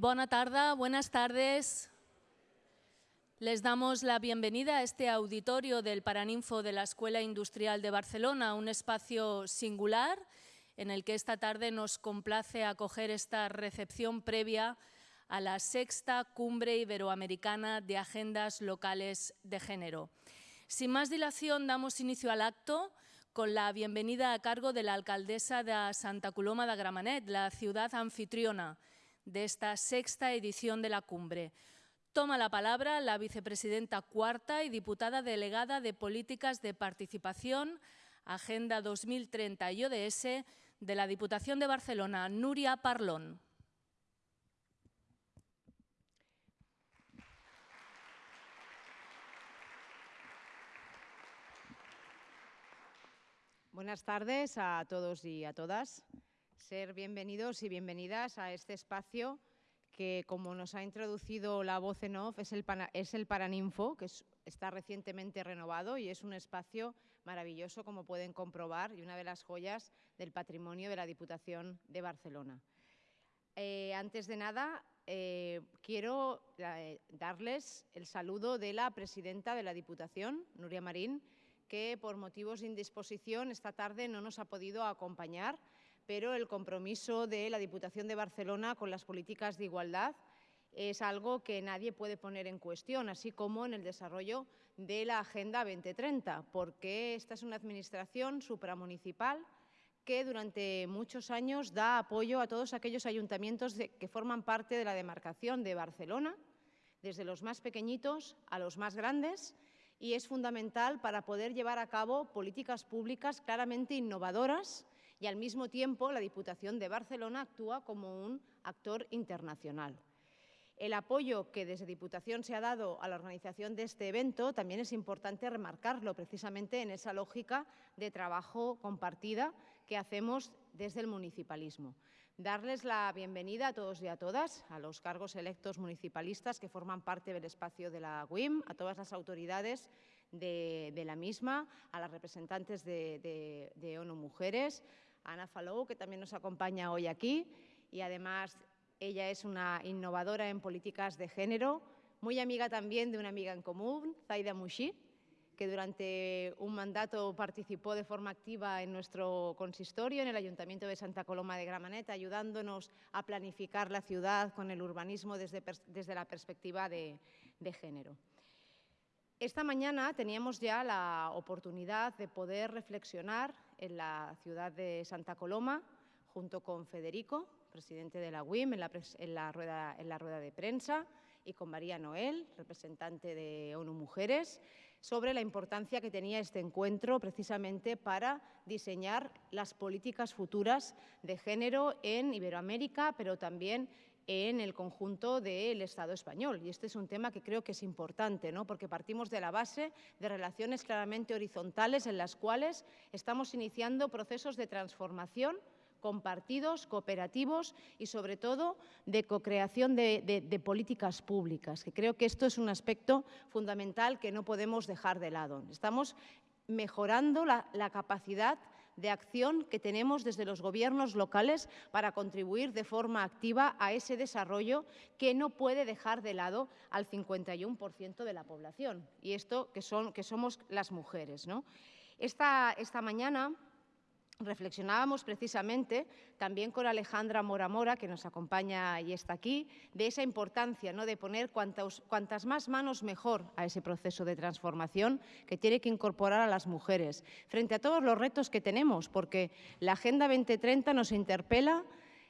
Buenas tardes, buenas tardes. Les damos la bienvenida a este auditorio del Paraninfo de la Escuela Industrial de Barcelona, un espacio singular en el que esta tarde nos complace acoger esta recepción previa a la sexta Cumbre Iberoamericana de Agendas Locales de Género. Sin más dilación, damos inicio al acto con la bienvenida a cargo de la alcaldesa de Santa Coloma de Gramenet, la ciudad anfitriona de esta sexta edición de la cumbre. Toma la palabra la vicepresidenta cuarta y diputada delegada de Políticas de Participación, Agenda 2030 y ODS de la Diputación de Barcelona, Nuria Parlón. Buenas tardes a todos y a todas ser bienvenidos y bienvenidas a este espacio que, como nos ha introducido la voz en off, es el, es el Paraninfo, que está recientemente renovado y es un espacio maravilloso, como pueden comprobar, y una de las joyas del patrimonio de la Diputación de Barcelona. Eh, antes de nada, eh, quiero eh, darles el saludo de la presidenta de la Diputación, Nuria Marín, que por motivos de indisposición esta tarde no nos ha podido acompañar, pero el compromiso de la Diputación de Barcelona con las políticas de igualdad es algo que nadie puede poner en cuestión, así como en el desarrollo de la Agenda 2030, porque esta es una administración supramunicipal que durante muchos años da apoyo a todos aquellos ayuntamientos que forman parte de la demarcación de Barcelona, desde los más pequeñitos a los más grandes, y es fundamental para poder llevar a cabo políticas públicas claramente innovadoras y al mismo tiempo la Diputación de Barcelona actúa como un actor internacional. El apoyo que desde Diputación se ha dado a la organización de este evento también es importante remarcarlo precisamente en esa lógica de trabajo compartida que hacemos desde el municipalismo. Darles la bienvenida a todos y a todas, a los cargos electos municipalistas que forman parte del espacio de la UIM, a todas las autoridades de, la misma, a las representantes de, de ONU Mujeres, Ana Falou, que también nos acompaña hoy aquí y además ella es una innovadora en políticas de género, muy amiga también de una amiga en común, Zaida Mushi, que durante un mandato participó de forma activa en nuestro consistorio, en el Ayuntamiento de Santa Coloma de Gramenet, ayudándonos a planificar la ciudad con el urbanismo desde, desde la perspectiva de, de género. Esta mañana teníamos ya la oportunidad de poder reflexionar en la ciudad de Santa Coloma, junto con Federico, presidente de la UIM, en la, rueda, en la rueda de prensa, y con María Noel, representante de ONU Mujeres, sobre la importancia que tenía este encuentro precisamente para diseñar las políticas futuras de género en Iberoamérica, pero también en el conjunto del Estado español. Y este es un tema que creo que es importante, ¿no? porque partimos de la base de relaciones claramente horizontales en las cuales estamos iniciando procesos de transformación compartidos, cooperativos y, sobre todo, de co-creación de, políticas públicas, que creo que esto es un aspecto fundamental que no podemos dejar de lado. Estamos mejorando la capacidad de acción que tenemos desde los gobiernos locales para contribuir de forma activa a ese desarrollo que no puede dejar de lado al 51% de la población, y esto que, son, que somos las mujeres. ¿no? Esta, esta mañana reflexionábamos precisamente también con Alejandra Mora Mora, que nos acompaña y está aquí, de esa importancia ¿no? de poner cuantas más manos mejor a ese proceso de transformación que tiene que incorporar a las mujeres, frente a todos los retos que tenemos, porque la Agenda 2030 nos interpela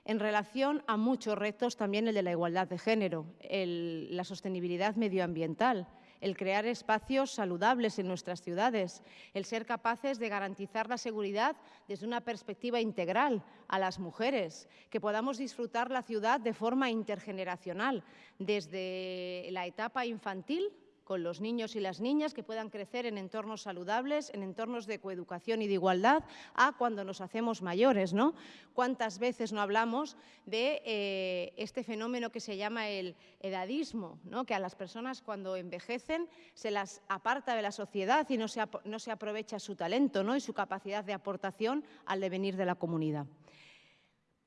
en relación a muchos retos, también el de la igualdad de género, la sostenibilidad medioambiental, el crear espacios saludables en nuestras ciudades, el ser capaces de garantizar la seguridad desde una perspectiva integral a las mujeres, que podamos disfrutar la ciudad de forma intergeneracional, desde la etapa infantil con los niños y las niñas que puedan crecer en entornos saludables, en entornos de coeducación y de igualdad, a cuando nos hacemos mayores. ¿no? ¿Cuántas veces no hablamos de eh, este fenómeno que se llama el edadismo, ¿no? que a las personas cuando envejecen se las aparta de la sociedad y no se, no se aprovecha su talento ¿no? y su capacidad de aportación al devenir de la comunidad?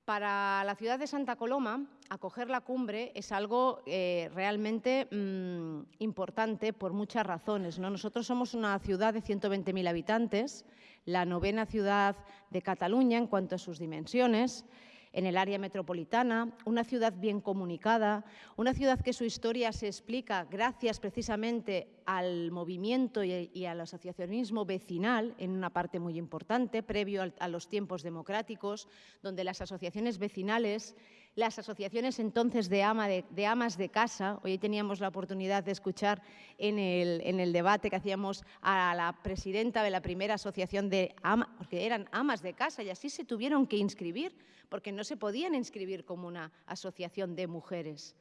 Para la ciudad de Santa Coloma, acoger la cumbre es algo eh, realmente mm, importante por muchas razones. ¿no? Nosotros somos una ciudad de 120.000 habitantes, la novena ciudad de Cataluña en cuanto a sus dimensiones, en el área metropolitana, una ciudad bien comunicada, una ciudad que su historia se explica gracias precisamente al movimiento y, al asociacionismo vecinal en una parte muy importante, previo a los tiempos democráticos, donde las asociaciones vecinales las asociaciones entonces de, amas de casa. Hoy teníamos la oportunidad de escuchar en el, debate que hacíamos a la presidenta de la primera asociación de amas, porque eran amas de casa y así se tuvieron que inscribir, porque no se podían inscribir como una asociación de mujeres.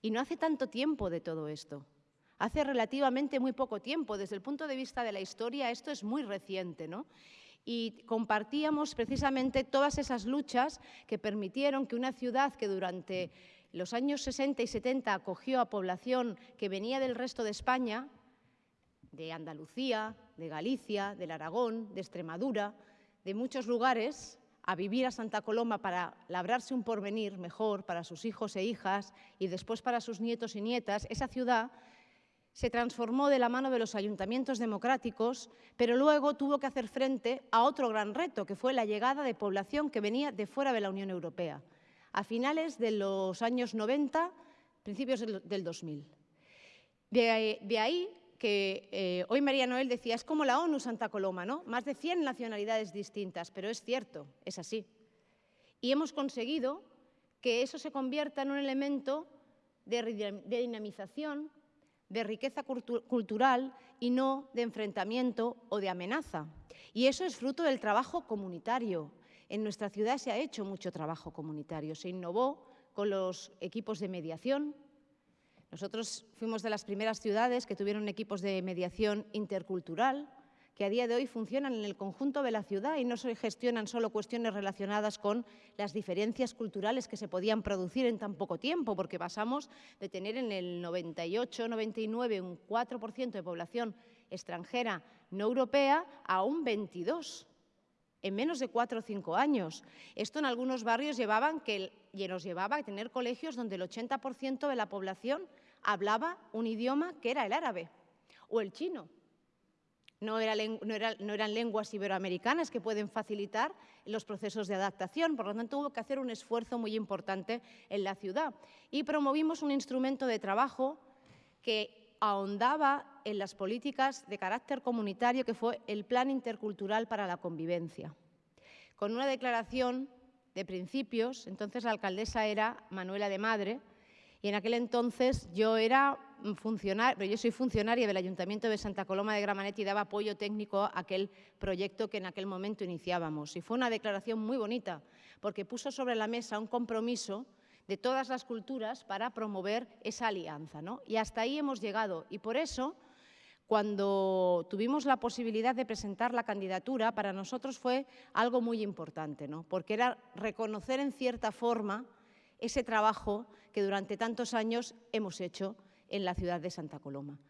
Y no hace tanto tiempo de todo esto. Hace relativamente muy poco tiempo. Desde el punto de vista de la historia, esto es muy reciente, ¿no? Y compartíamos precisamente todas esas luchas que permitieron que una ciudad que durante los años 60 y 70 acogió a población que venía del resto de España, de Andalucía, de Galicia, del Aragón, de Extremadura, de muchos lugares, a vivir a Santa Coloma para labrarse un porvenir mejor para sus hijos e hijas y después para sus nietos y nietas, esa ciudad se transformó de la mano de los ayuntamientos democráticos, pero luego tuvo que hacer frente a otro gran reto, que fue la llegada de población que venía de fuera de la Unión Europea, a finales de los años 90, principios del 2000. De, ahí que eh, hoy María Noel decía, es como la ONU Santa Coloma, ¿no? Más de 100 nacionalidades distintas, pero es cierto, es así. Y hemos conseguido que eso se convierta en un elemento de dinamización, de riqueza cultural y no de enfrentamiento o de amenaza. Y eso es fruto del trabajo comunitario. En nuestra ciudad se ha hecho mucho trabajo comunitario. Se innovó con los equipos de mediación. Nosotros fuimos de las primeras ciudades que tuvieron equipos de mediación intercultural, que a día de hoy funcionan en el conjunto de la ciudad y no se gestionan solo cuestiones relacionadas con las diferencias culturales que se podían producir en tan poco tiempo, porque pasamos de tener en el 98, 99 un 4% de población extranjera no europea a un 22 en menos de cuatro o cinco años. Esto en algunos barrios llevaban que, nos llevaba a tener colegios donde el 80% de la población hablaba un idioma que era el árabe o el chino no, eran lenguas iberoamericanas que pueden facilitar los procesos de adaptación, por lo tanto hubo que hacer un esfuerzo muy importante en la ciudad. Y promovimos un instrumento de trabajo que ahondaba en las políticas de carácter comunitario, que fue el Plan Intercultural para la Convivencia. Con una declaración de principios, entonces la alcaldesa era Manuela de Madre, y en aquel entonces yo era funcionaria, yo soy funcionaria del Ayuntamiento de Santa Coloma de Gramanet y daba apoyo técnico a aquel proyecto que en aquel momento iniciábamos. Y fue una declaración muy bonita, porque puso sobre la mesa un compromiso de todas las culturas para promover esa alianza. ¿no? Y hasta ahí hemos llegado. Y por eso, cuando tuvimos la posibilidad de presentar la candidatura, para nosotros fue algo muy importante, ¿no? porque era reconocer en cierta forma ese trabajo que durante tantos años hemos hecho en la ciudad de Santa Coloma.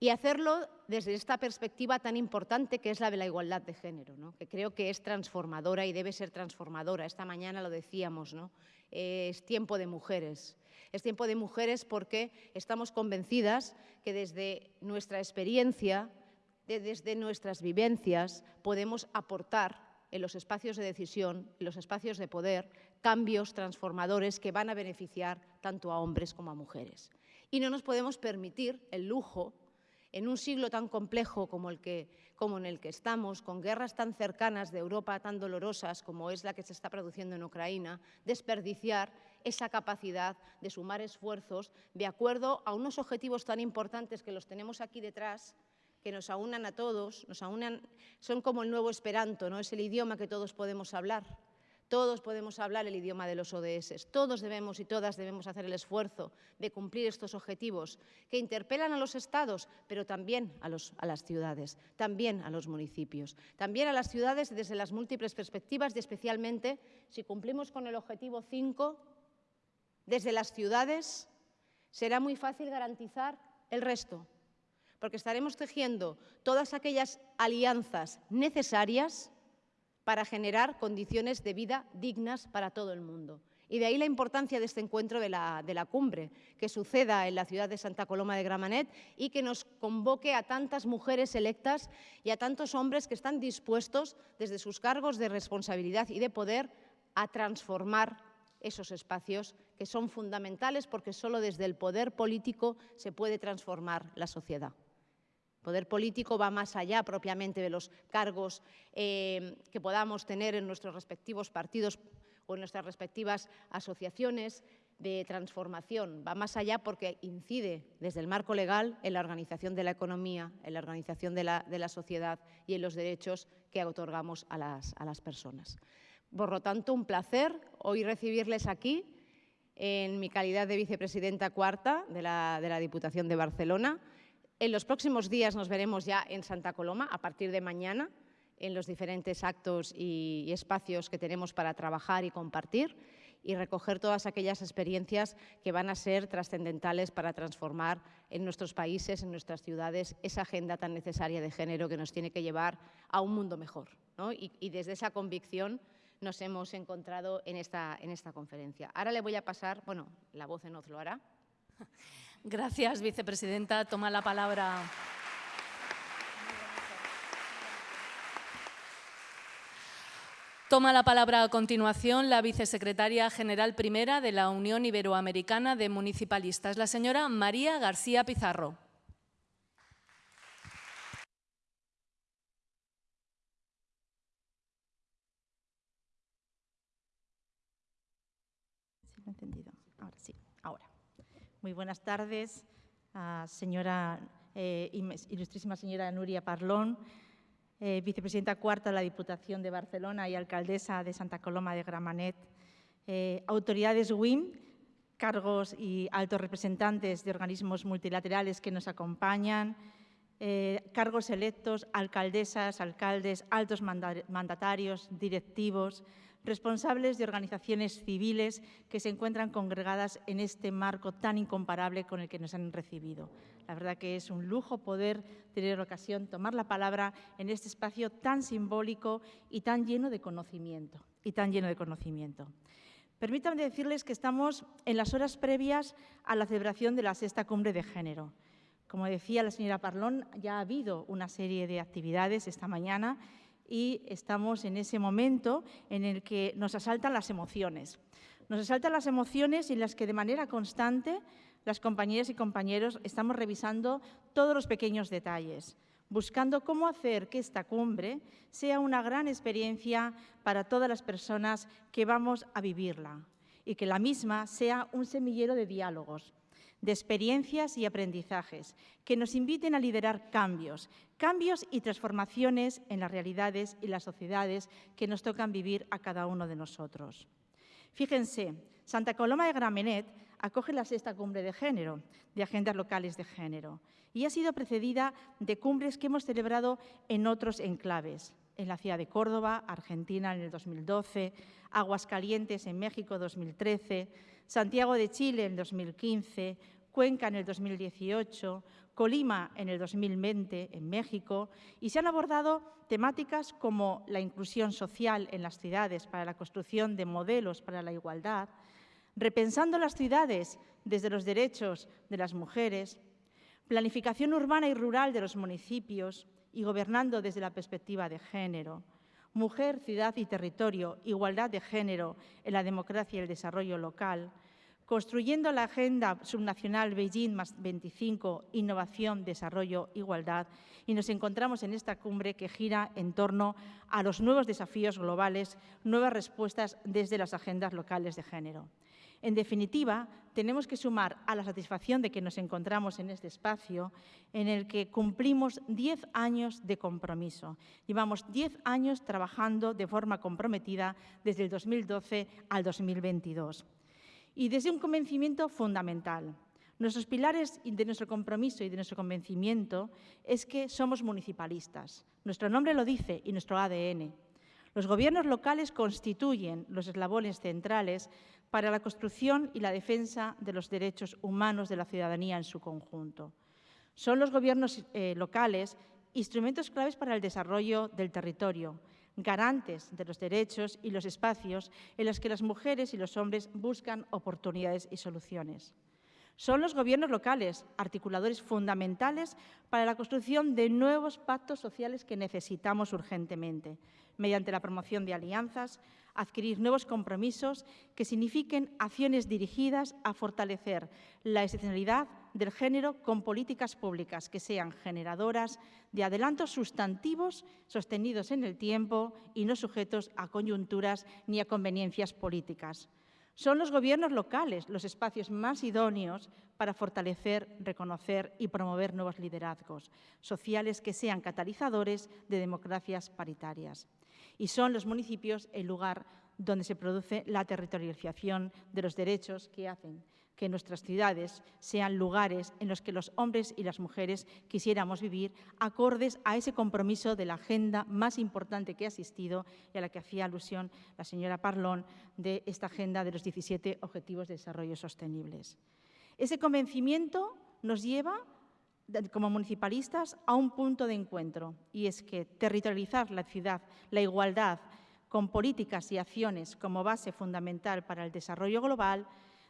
Y hacerlo desde esta perspectiva tan importante que es la de la igualdad de género, que creo que es transformadora y debe ser transformadora. Esta mañana lo decíamos, ¿no? es tiempo de mujeres. Es tiempo de mujeres porque estamos convencidas que desde nuestra experiencia, desde nuestras vivencias, podemos aportar en los espacios de decisión, en los espacios de poder, cambios transformadores que van a beneficiar tanto a hombres como a mujeres. Y no nos podemos permitir el lujo, en un siglo tan complejo como, el que, como en el que estamos, con guerras tan cercanas de Europa, tan dolorosas como es la que se está produciendo en Ucrania, desperdiciar esa capacidad de sumar esfuerzos de acuerdo a unos objetivos tan importantes que los tenemos aquí detrás, que nos aunan a todos, nos aunan, son como el nuevo esperanto, ¿no? es el idioma que todos podemos hablar. Todos podemos hablar el idioma de los ODS, todos debemos y todas debemos hacer el esfuerzo de cumplir estos objetivos que interpelan a los estados, pero también a, las ciudades, también a los municipios, también a las ciudades desde las múltiples perspectivas y especialmente si cumplimos con el objetivo 5, desde las ciudades será muy fácil garantizar el resto, porque estaremos tejiendo todas aquellas alianzas necesarias para generar condiciones de vida dignas para todo el mundo. Y de ahí la importancia de este encuentro de la, cumbre, que suceda en la ciudad de Santa Coloma de Gramenet y que nos convoque a tantas mujeres electas y a tantos hombres que están dispuestos, desde sus cargos de responsabilidad y de poder, a transformar esos espacios que son fundamentales porque solo desde el poder político se puede transformar la sociedad. El poder político va más allá propiamente de los cargos eh, que podamos tener en nuestros respectivos partidos o en nuestras respectivas asociaciones de transformación. Va más allá porque incide desde el marco legal en la organización de la economía, en la organización de la, sociedad y en los derechos que otorgamos a las, a las personas. Por lo tanto, un placer hoy recibirles aquí en mi calidad de vicepresidenta cuarta de la, de la, Diputación de Barcelona. En los próximos días nos veremos ya en Santa Coloma, a partir de mañana, en los diferentes actos y, espacios que tenemos para trabajar y compartir y recoger todas aquellas experiencias que van a ser trascendentales para transformar en nuestros países, en nuestras ciudades, esa agenda tan necesaria de género que nos tiene que llevar a un mundo mejor. ¿no? Y, y desde esa convicción nos hemos encontrado en esta, en esta conferencia. Ahora le voy a pasar, bueno, la voz en off lo hará. Gracias, vicepresidenta. Toma la palabra. Toma la palabra a continuación la vicesecretaria general primera de la Unión Iberoamericana de Municipalistas, la señora María García Pizarro. entendido. Ahora sí, ahora. Muy buenas tardes, uh, señora, eh, ilustrísima señora Nuria Parlón, eh, vicepresidenta cuarta de la Diputación de Barcelona y alcaldesa de Santa Coloma de Gramanet, eh, autoridades WIM, cargos y altos representantes de organismos multilaterales que nos acompañan, eh, cargos electos, alcaldesas, alcaldes, altos mandatarios, directivos, responsables de organizaciones civiles que se encuentran congregadas en este marco tan incomparable con el que nos han recibido. La verdad que es un lujo poder tener ocasión, tomar la palabra en este espacio tan simbólico y tan lleno de conocimiento. Y tan lleno de conocimiento. Permítanme decirles que estamos en las horas previas a la celebración de la sexta cumbre de género. Como decía la señora Parlón, ya ha habido una serie de actividades esta mañana y estamos en ese momento en el que nos asaltan las emociones. Nos asaltan las emociones en las que de manera constante las compañeras y compañeros estamos revisando todos los pequeños detalles, buscando cómo hacer que esta cumbre sea una gran experiencia para todas las personas que vamos a vivirla y que la misma sea un semillero de diálogos, de experiencias y aprendizajes que nos inviten a liderar cambios, cambios y transformaciones en las realidades y las sociedades que nos tocan vivir a cada uno de nosotros. Fíjense, Santa Coloma de Gramenet acoge la sexta cumbre de género, de agendas locales de género, y ha sido precedida de cumbres que hemos celebrado en otros enclaves, en la ciudad de Córdoba, Argentina en el 2012, Aguascalientes en México 2013, Santiago de Chile en 2015, Cuenca en el 2018, Colima en el 2020 en México y se han abordado temáticas como la inclusión social en las ciudades para la construcción de modelos para la igualdad, repensando las ciudades desde los derechos de las mujeres, planificación urbana y rural de los municipios y gobernando desde la perspectiva de género, mujer, ciudad y territorio, igualdad de género en la democracia y el desarrollo local, construyendo la Agenda Subnacional Beijing más 25, Innovación, Desarrollo, Igualdad, y nos encontramos en esta cumbre que gira en torno a los nuevos desafíos globales, nuevas respuestas desde las agendas locales de género. En definitiva, tenemos que sumar a la satisfacción de que nos encontramos en este espacio en el que cumplimos 10 años de compromiso. Llevamos 10 años trabajando de forma comprometida desde el 2012 al 2022 y desde un convencimiento fundamental. Nuestros pilares de nuestro compromiso y de nuestro convencimiento es que somos municipalistas. Nuestro nombre lo dice y nuestro ADN. Los gobiernos locales constituyen los eslabones centrales para la construcción y la defensa de los derechos humanos de la ciudadanía en su conjunto. Son los gobiernos eh, locales instrumentos claves para el desarrollo del territorio, garantes de los derechos y los espacios en los que las mujeres y los hombres buscan oportunidades y soluciones. Son los gobiernos locales, articuladores fundamentales para la construcción de nuevos pactos sociales que necesitamos urgentemente, mediante la promoción de alianzas, adquirir nuevos compromisos que signifiquen acciones dirigidas a fortalecer la excepcionalidad del género con políticas públicas que sean generadoras de adelantos sustantivos sostenidos en el tiempo y no sujetos a coyunturas ni a conveniencias políticas. Son los gobiernos locales los espacios más idóneos para fortalecer, reconocer y promover nuevos liderazgos sociales que sean catalizadores de democracias paritarias. Y son los municipios el lugar donde se produce la territorialización de los derechos que hacen que nuestras ciudades sean lugares en los que los hombres y las mujeres quisiéramos vivir acordes a ese compromiso de la agenda más importante que ha asistido y a la que hacía alusión la señora Parlón de esta agenda de los 17 Objetivos de Desarrollo Sostenibles. Ese convencimiento nos lleva como municipalistas a un punto de encuentro y es que territorializar la ciudad, la igualdad, con políticas y acciones como base fundamental para el desarrollo global,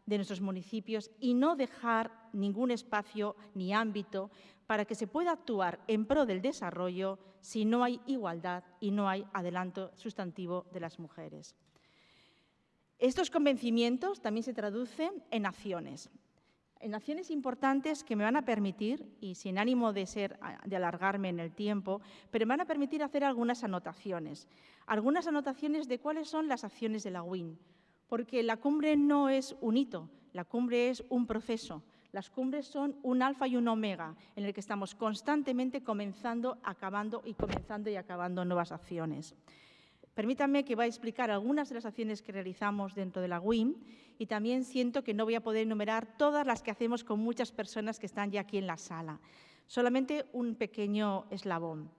de nuestros municipios y no dejar ningún espacio ni ámbito para que se pueda actuar en pro del desarrollo si no hay igualdad y no hay adelanto sustantivo de las mujeres. Estos convencimientos también se traducen en acciones, en acciones importantes que me van a permitir, y sin ánimo de, ser, de alargarme en el tiempo, pero me van a permitir hacer algunas anotaciones. Algunas anotaciones de cuáles son las acciones de la WIN, porque la cumbre no es un hito, la cumbre es un proceso. Las cumbres son un alfa y un omega, en el que estamos constantemente comenzando, acabando y comenzando y acabando nuevas acciones. Permítanme que voy a explicar algunas de las acciones que realizamos dentro de la WIM y también siento que no voy a poder enumerar todas las que hacemos con muchas personas que están ya aquí en la sala. Solamente un pequeño eslabón.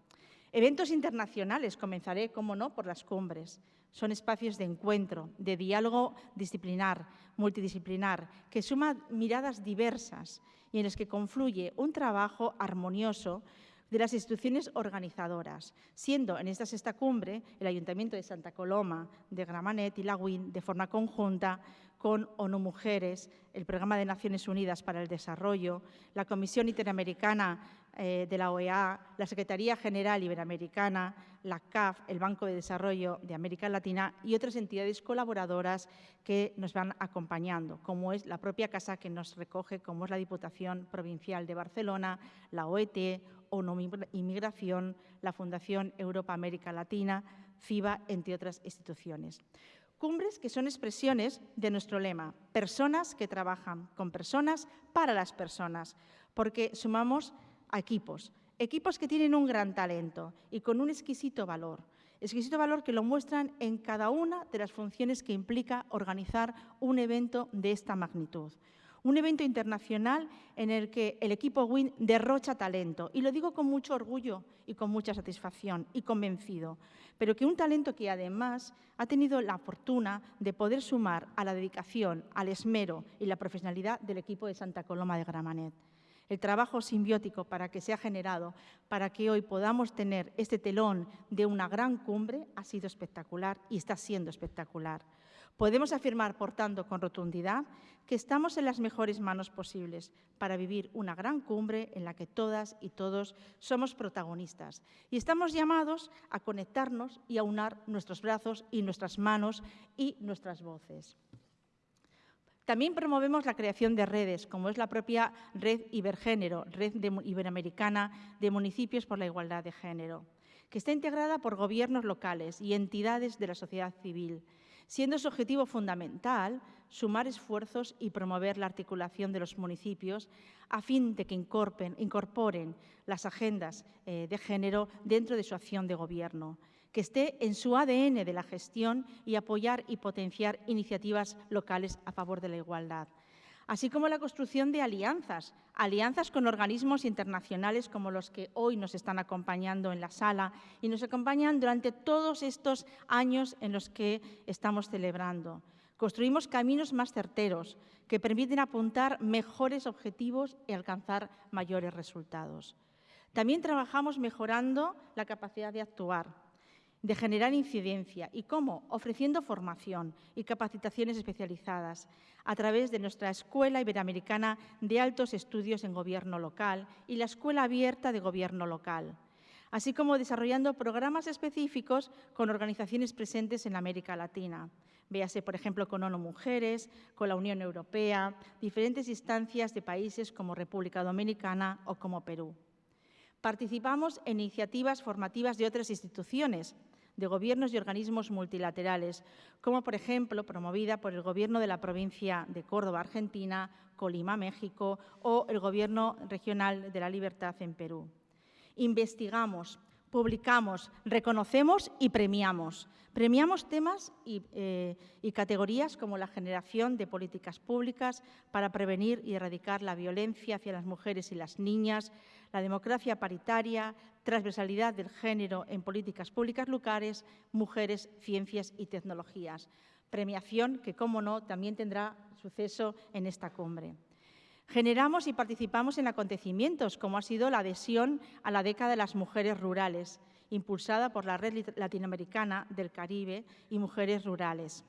Eventos internacionales, comenzaré, como no, por las cumbres. Son espacios de encuentro, de diálogo disciplinar, multidisciplinar, que suma miradas diversas y en los que confluye un trabajo armonioso de las instituciones organizadoras, siendo en esta sexta cumbre el Ayuntamiento de Santa Coloma, de Gramanet y la UIN, de forma conjunta con ONU Mujeres, el Programa de Naciones Unidas para el Desarrollo, la Comisión Interamericana eh, de la OEA, la Secretaría General Iberoamericana, la CAF, el Banco de Desarrollo de América Latina y otras entidades colaboradoras que nos van acompañando, como es la propia casa que nos recoge, como es la Diputación Provincial de Barcelona, la OET, ONU Inmigración, la Fundación Europa-América Latina, FIBA, entre otras instituciones. Cumbres que son expresiones de nuestro lema, personas que trabajan con personas para las personas, porque sumamos a equipos, equipos que tienen un gran talento y con un exquisito valor, exquisito valor que lo muestran en cada una de las funciones que implica organizar un evento de esta magnitud. Un evento internacional en el que el equipo WIN derrocha talento, y lo digo con mucho orgullo y con mucha satisfacción y convencido, pero que un talento que además ha tenido la fortuna de poder sumar a la dedicación, al esmero y la profesionalidad del equipo de Santa Coloma de Gramanet el trabajo simbiótico para que sea generado, para que hoy podamos tener este telón de una gran cumbre, ha sido espectacular y está siendo espectacular. Podemos afirmar, por tanto, con rotundidad, que estamos en las mejores manos posibles para vivir una gran cumbre en la que todas y todos somos protagonistas y estamos llamados a conectarnos y a unar nuestros brazos y nuestras manos y nuestras voces. También promovemos la creación de redes, como es la propia Red Ibergénero, Red Iberoamericana de Municipios por la Igualdad de Género, que está integrada por gobiernos locales y entidades de la sociedad civil, siendo su objetivo fundamental sumar esfuerzos y promover la articulación de los municipios a fin de que incorporen, las agendas eh, de género dentro de su acción de gobierno que esté en su ADN de la gestión y apoyar y potenciar iniciativas locales a favor de la igualdad así como la construcción de alianzas, alianzas con organismos internacionales como los que hoy nos están acompañando en la sala y nos acompañan durante todos estos años en los que estamos celebrando. Construimos caminos más certeros que permiten apuntar mejores objetivos y alcanzar mayores resultados. También trabajamos mejorando la capacidad de actuar, de generar incidencia. ¿Y cómo? Ofreciendo formación y capacitaciones especializadas a través de nuestra Escuela Iberoamericana de Altos Estudios en Gobierno Local y la Escuela Abierta de Gobierno Local, así como desarrollando programas específicos con organizaciones presentes en América Latina. Véase, por ejemplo, con ONU Mujeres, con la Unión Europea, diferentes instancias de países como República Dominicana o como Perú. Participamos en iniciativas formativas de otras instituciones, de gobiernos y organismos multilaterales, como por ejemplo promovida por el Gobierno de la provincia de Córdoba, Argentina, Colima, México, o el Gobierno regional de la Libertad en Perú. Investigamos, publicamos, reconocemos y premiamos. Premiamos temas eh, y, categorías como la generación de políticas públicas para prevenir y erradicar la violencia hacia las mujeres y las niñas, la democracia paritaria, transversalidad del género en políticas públicas locales, mujeres, ciencias y tecnologías. Premiación que, como no, también tendrá suceso en esta cumbre. Generamos y participamos en acontecimientos, como ha sido la adhesión a la década de las mujeres rurales, impulsada por la Red Latinoamericana del Caribe y Mujeres Rurales.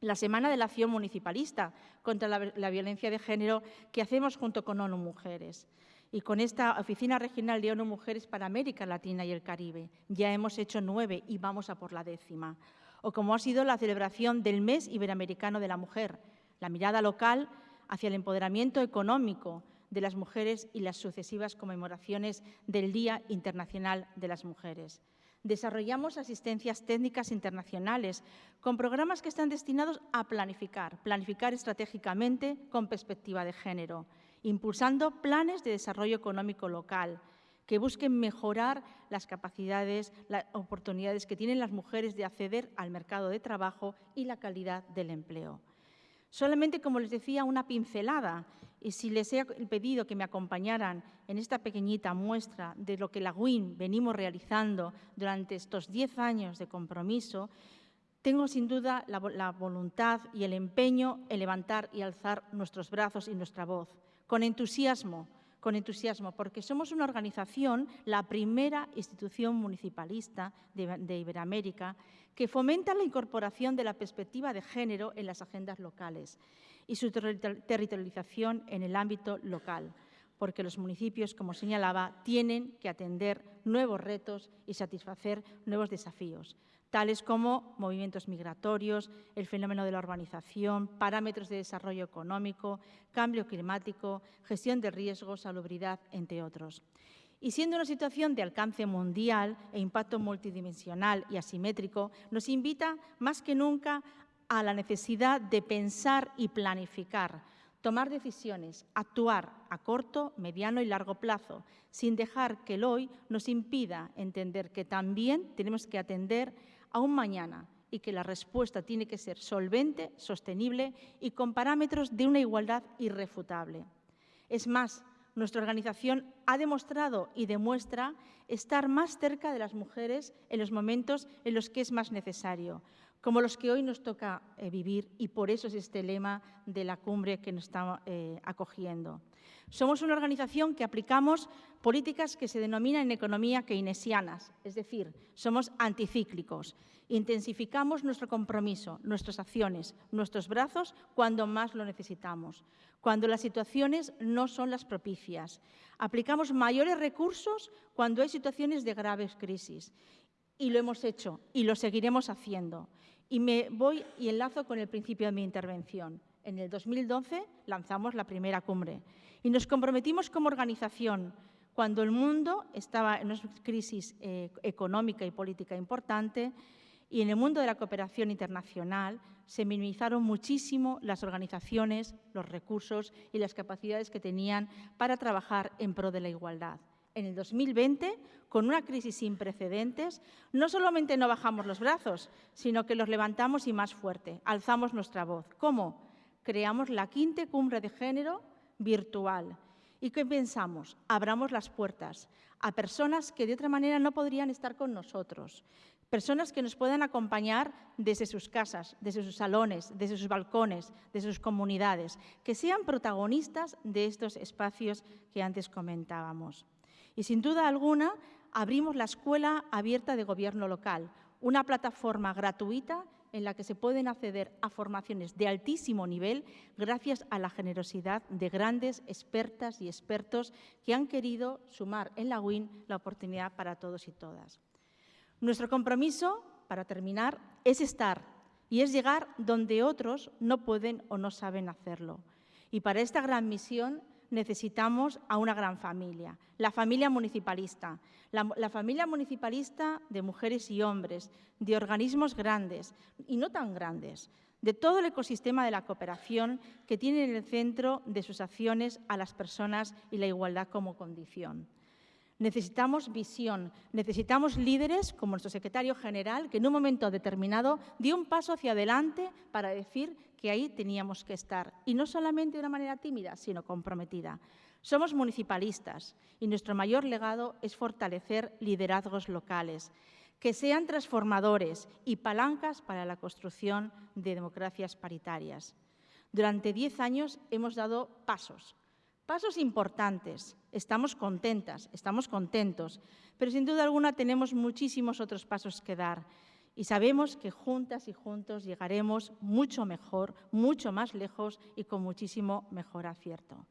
La Semana de la Acción Municipalista contra la, Violencia de Género que hacemos junto con ONU Mujeres y con esta Oficina Regional de ONU Mujeres para América Latina y el Caribe. Ya hemos hecho nueve y vamos a por la décima. O como ha sido la celebración del Mes Iberoamericano de la Mujer, la mirada local hacia el empoderamiento económico de las mujeres y las sucesivas conmemoraciones del Día Internacional de las Mujeres. Desarrollamos asistencias técnicas internacionales con programas que están destinados a planificar, planificar estratégicamente con perspectiva de género, impulsando planes de desarrollo económico local que busquen mejorar las capacidades, las oportunidades que tienen las mujeres de acceder al mercado de trabajo y la calidad del empleo. Solamente, como les decía, una pincelada. Y si les he pedido que me acompañaran en esta pequeñita muestra de lo que la WIN venimos realizando durante estos diez años de compromiso, tengo sin duda la, la, voluntad y el empeño en levantar y alzar nuestros brazos y nuestra voz, con entusiasmo, con entusiasmo, porque somos una organización, la primera institución municipalista de, Iberoamérica, que fomenta la incorporación de la perspectiva de género en las agendas locales y su territorialización en el ámbito local, porque los municipios, como señalaba, tienen que atender nuevos retos y satisfacer nuevos desafíos tales como movimientos migratorios, el fenómeno de la urbanización, parámetros de desarrollo económico, cambio climático, gestión de riesgos, salubridad, entre otros. Y siendo una situación de alcance mundial e impacto multidimensional y asimétrico, nos invita más que nunca a la necesidad de pensar y planificar, tomar decisiones, actuar a corto, mediano y largo plazo, sin dejar que el hoy nos impida entender que también tenemos que atender a un mañana y que la respuesta tiene que ser solvente, sostenible y con parámetros de una igualdad irrefutable. Es más, nuestra organización ha demostrado y demuestra estar más cerca de las mujeres en los momentos en los que es más necesario, como los que hoy nos toca eh, vivir y por eso es este lema de la cumbre que nos está eh, acogiendo. Somos una organización que aplicamos políticas que se denominan en economía keynesianas, es decir, somos anticíclicos. Intensificamos nuestro compromiso, nuestras acciones, nuestros brazos cuando más lo necesitamos, cuando las situaciones no son las propicias. Aplicamos mayores recursos cuando hay situaciones de graves crisis. Y lo hemos hecho y lo seguiremos haciendo. Y me voy y enlazo con el principio de mi intervención. En el 2012 lanzamos la primera cumbre y nos comprometimos como organización, cuando el mundo estaba en una crisis eh, económica y política importante, y en el mundo de la cooperación internacional se minimizaron muchísimo las organizaciones, los recursos y las capacidades que tenían para trabajar en pro de la igualdad. En el 2020, con una crisis sin precedentes, no solamente no bajamos los brazos, sino que los levantamos y más fuerte, alzamos nuestra voz. ¿Cómo? Creamos la quinta cumbre de género virtual. ¿Y qué pensamos? Abramos las puertas a personas que de otra manera no podrían estar con nosotros, personas que nos puedan acompañar desde sus casas, desde sus salones, desde sus balcones, desde sus comunidades, que sean protagonistas de estos espacios que antes comentábamos. Y sin duda alguna, abrimos la Escuela Abierta de Gobierno Local, una plataforma gratuita en la que se pueden acceder a formaciones de altísimo nivel gracias a la generosidad de grandes expertas y expertos que han querido sumar en la WIN la oportunidad para todos y todas. Nuestro compromiso, para terminar, es estar y es llegar donde otros no pueden o no saben hacerlo. Y para esta gran misión necesitamos a una gran familia, la familia municipalista, la, familia municipalista de mujeres y hombres, de organismos grandes y no tan grandes, de todo el ecosistema de la cooperación que tiene en el centro de sus acciones a las personas y la igualdad como condición. Necesitamos visión, necesitamos líderes como nuestro secretario general, que en un momento determinado dio un paso hacia adelante para decir que ahí teníamos que estar. Y no solamente de una manera tímida, sino comprometida. Somos municipalistas y nuestro mayor legado es fortalecer liderazgos locales, que sean transformadores y palancas para la construcción de democracias paritarias. Durante diez años hemos dado pasos, pasos importantes. Estamos contentas, estamos contentos, pero sin duda alguna tenemos muchísimos otros pasos que dar y sabemos que juntas y juntos llegaremos mucho mejor, mucho más lejos y con muchísimo mejor acierto.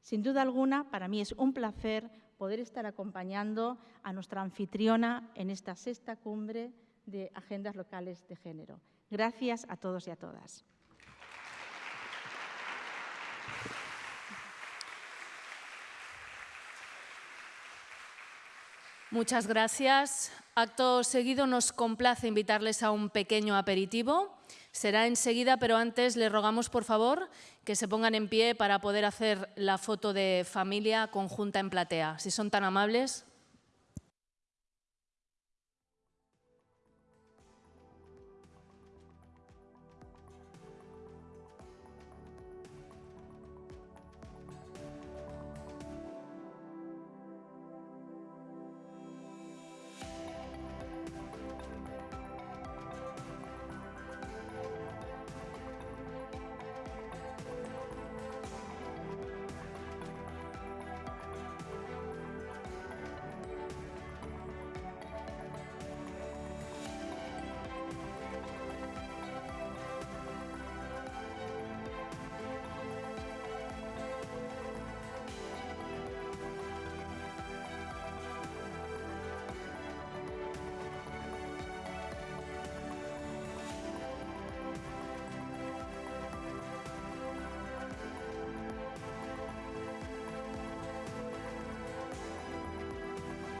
Sin duda alguna, para mí es un placer poder estar acompañando a nuestra anfitriona en esta sexta cumbre de agendas locales de género. Gracias a todos y a todas. Muchas gracias. Acto seguido nos complace invitarles a un pequeño aperitivo. Será enseguida, pero antes les rogamos, por favor, que se pongan en pie para poder hacer la foto de familia conjunta en platea. Si son tan amables.